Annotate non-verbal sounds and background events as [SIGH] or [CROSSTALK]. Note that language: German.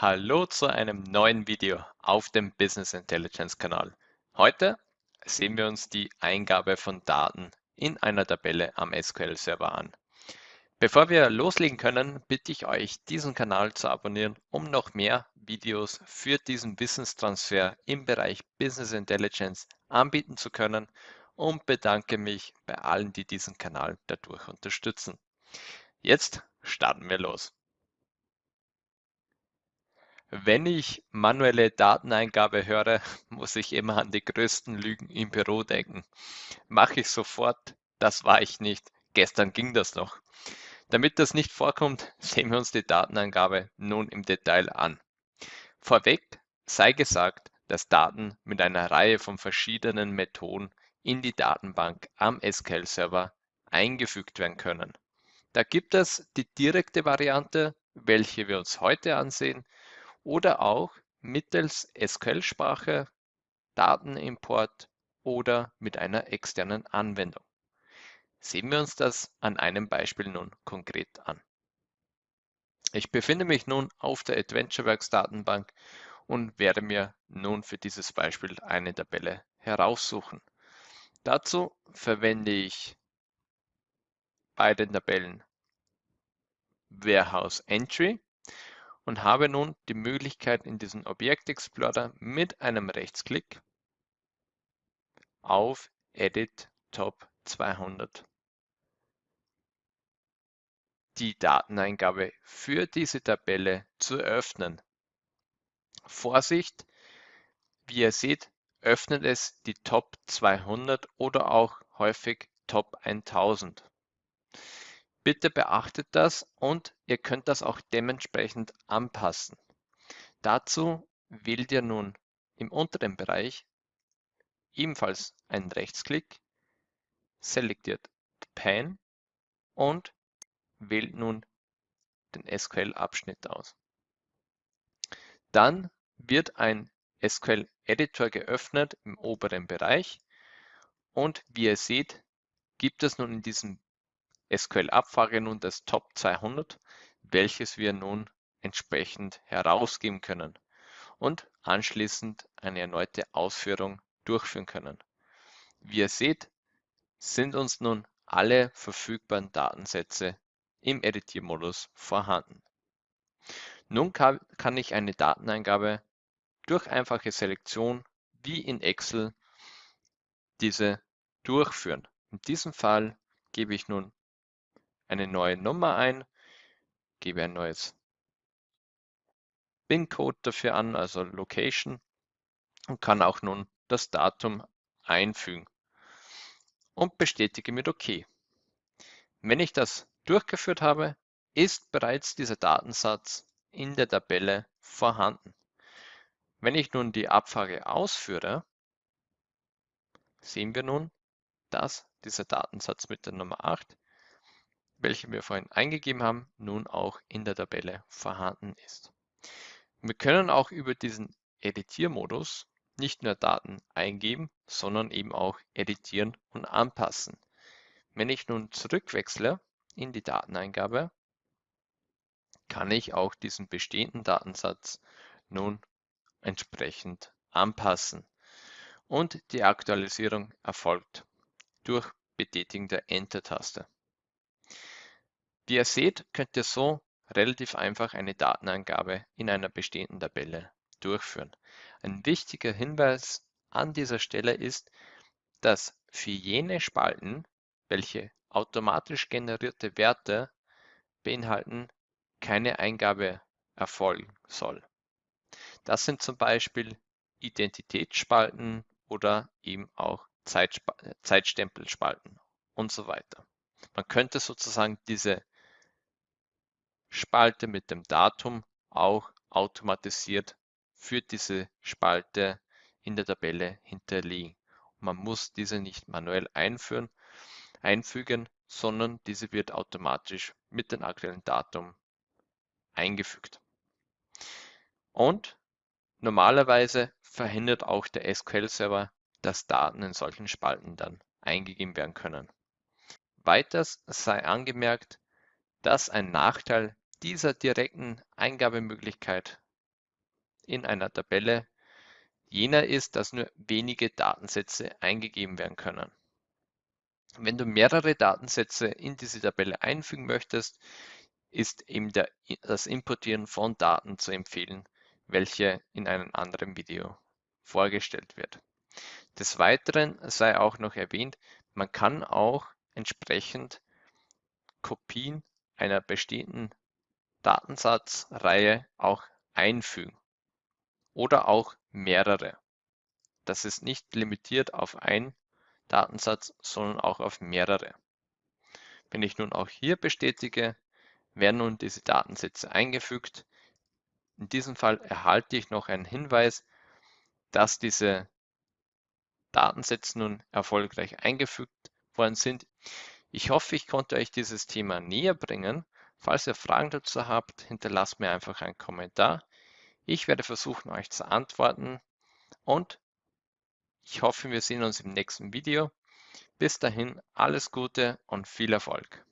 Hallo zu einem neuen Video auf dem Business Intelligence Kanal. Heute sehen wir uns die Eingabe von Daten in einer Tabelle am SQL Server an. Bevor wir loslegen können, bitte ich euch, diesen Kanal zu abonnieren, um noch mehr Videos für diesen Wissenstransfer im Bereich Business Intelligence anbieten zu können und bedanke mich bei allen, die diesen Kanal dadurch unterstützen. Jetzt starten wir los. Wenn ich manuelle Dateneingabe höre, [LAUGHS] muss ich immer an die größten Lügen im Büro denken. Mache ich sofort, das war ich nicht, gestern ging das noch. Damit das nicht vorkommt, [LAUGHS] sehen wir uns die Dateneingabe nun im Detail an. Vorweg sei gesagt, dass Daten mit einer Reihe von verschiedenen Methoden in die Datenbank am SQL-Server eingefügt werden können. Da gibt es die direkte Variante, welche wir uns heute ansehen, oder auch mittels SQL-Sprache, Datenimport oder mit einer externen Anwendung. Sehen wir uns das an einem Beispiel nun konkret an. Ich befinde mich nun auf der AdventureWorks Datenbank und werde mir nun für dieses Beispiel eine Tabelle heraussuchen. Dazu verwende ich bei den Tabellen Warehouse Entry und habe nun die Möglichkeit in diesem Objekt Explorer mit einem Rechtsklick auf Edit Top 200 die Dateneingabe für diese Tabelle zu öffnen. Vorsicht, wie ihr seht, öffnet es die Top 200 oder auch häufig Top 1000. Bitte beachtet das und ihr könnt das auch dementsprechend anpassen. Dazu wählt ihr nun im unteren Bereich ebenfalls einen Rechtsklick, selektiert Pan und wählt nun den SQL-Abschnitt aus. Dann wird ein SQL-Editor geöffnet im oberen Bereich und wie ihr seht, gibt es nun in diesem SQL-Abfrage nun das Top 200, welches wir nun entsprechend herausgeben können und anschließend eine erneute Ausführung durchführen können. Wie ihr seht, sind uns nun alle verfügbaren Datensätze im Editiermodus vorhanden. Nun kann, kann ich eine Dateneingabe durch einfache Selektion wie in Excel diese durchführen. In diesem Fall gebe ich nun eine neue Nummer ein, gebe ein neues PIN-Code dafür an, also Location und kann auch nun das Datum einfügen und bestätige mit OK. Wenn ich das durchgeführt habe, ist bereits dieser Datensatz in der Tabelle vorhanden. Wenn ich nun die Abfrage ausführe, sehen wir nun, dass dieser Datensatz mit der Nummer 8 welche wir vorhin eingegeben haben, nun auch in der Tabelle vorhanden ist. Wir können auch über diesen Editiermodus nicht nur Daten eingeben, sondern eben auch editieren und anpassen. Wenn ich nun zurückwechsle in die Dateneingabe, kann ich auch diesen bestehenden Datensatz nun entsprechend anpassen. Und die Aktualisierung erfolgt durch Betätigen der Enter-Taste. Wie ihr seht, könnt ihr so relativ einfach eine Datenangabe in einer bestehenden Tabelle durchführen. Ein wichtiger Hinweis an dieser Stelle ist, dass für jene Spalten, welche automatisch generierte Werte beinhalten, keine Eingabe erfolgen soll. Das sind zum Beispiel Identitätsspalten oder eben auch Zeitstempelspalten und so weiter. Man könnte sozusagen diese Spalte mit dem Datum auch automatisiert für diese Spalte in der Tabelle hinterlegen. Man muss diese nicht manuell einführen, einfügen, sondern diese wird automatisch mit dem aktuellen Datum eingefügt. Und normalerweise verhindert auch der SQL-Server, dass Daten in solchen Spalten dann eingegeben werden können. Weiters sei angemerkt, dass ein Nachteil dieser direkten Eingabemöglichkeit in einer Tabelle jener ist, dass nur wenige Datensätze eingegeben werden können. Wenn du mehrere Datensätze in diese Tabelle einfügen möchtest, ist eben der, das Importieren von Daten zu empfehlen, welche in einem anderen Video vorgestellt wird. Des Weiteren sei auch noch erwähnt, man kann auch entsprechend Kopien einer bestehenden Datensatzreihe auch einfügen oder auch mehrere. Das ist nicht limitiert auf einen Datensatz, sondern auch auf mehrere. Wenn ich nun auch hier bestätige, werden nun diese Datensätze eingefügt. In diesem Fall erhalte ich noch einen Hinweis, dass diese Datensätze nun erfolgreich eingefügt worden sind. Ich hoffe, ich konnte euch dieses Thema näher bringen. Falls ihr Fragen dazu habt, hinterlasst mir einfach einen Kommentar. Ich werde versuchen, euch zu antworten und ich hoffe, wir sehen uns im nächsten Video. Bis dahin alles Gute und viel Erfolg.